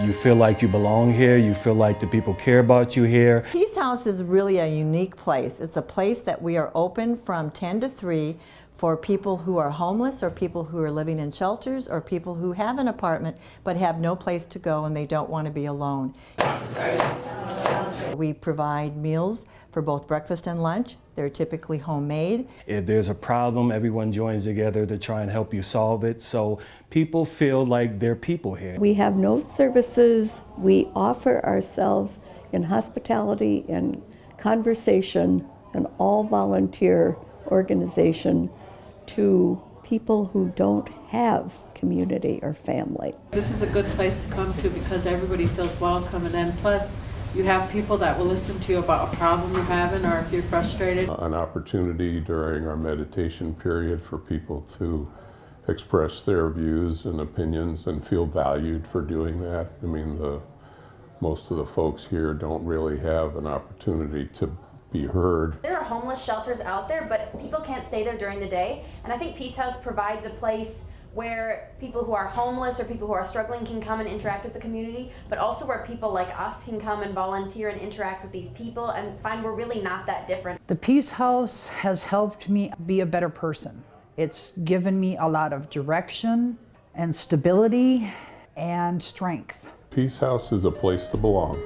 You feel like you belong here. You feel like the people care about you here. Peace House is really a unique place. It's a place that we are open from 10 to 3 for people who are homeless or people who are living in shelters or people who have an apartment but have no place to go and they don't want to be alone. We provide meals for both breakfast and lunch. They're typically homemade. If there's a problem, everyone joins together to try and help you solve it. So people feel like they're people here. We have no services. We offer ourselves in hospitality and conversation, an all volunteer organization to people who don't have community or family. This is a good place to come to because everybody feels welcome and then plus you have people that will listen to you about a problem you're having or if you're frustrated. An opportunity during our meditation period for people to express their views and opinions and feel valued for doing that. I mean, the most of the folks here don't really have an opportunity to be heard. There are homeless shelters out there, but people can't stay there during the day. And I think Peace House provides a place where people who are homeless or people who are struggling can come and interact as a community, but also where people like us can come and volunteer and interact with these people and find we're really not that different. The Peace House has helped me be a better person. It's given me a lot of direction and stability and strength. Peace House is a place to belong.